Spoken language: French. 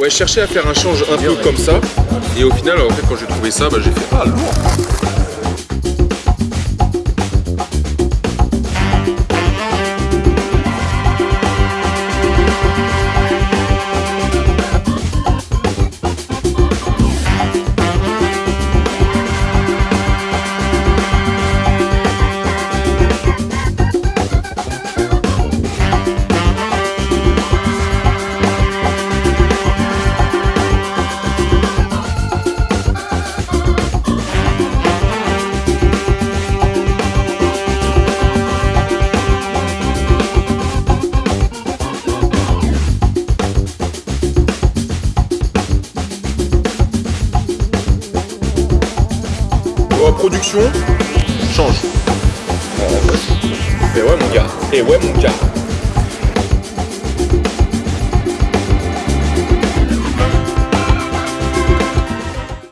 Ouais, je cherchais à faire un change un peu comme ça. Et au final, en fait, quand j'ai trouvé ça, bah, j'ai fait ah lourd. Oh, production, change. Et ouais mon gars, et ouais mon gars.